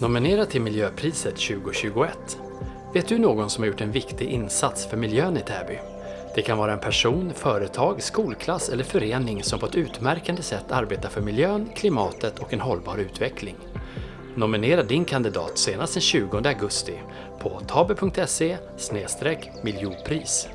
Nominera till Miljöpriset 2021. Vet du någon som har gjort en viktig insats för miljön i Täby? Det kan vara en person, företag, skolklass eller förening som på ett utmärkande sätt arbetar för miljön, klimatet och en hållbar utveckling. Nominera din kandidat senast den 20 augusti på tabe.se miljonpris.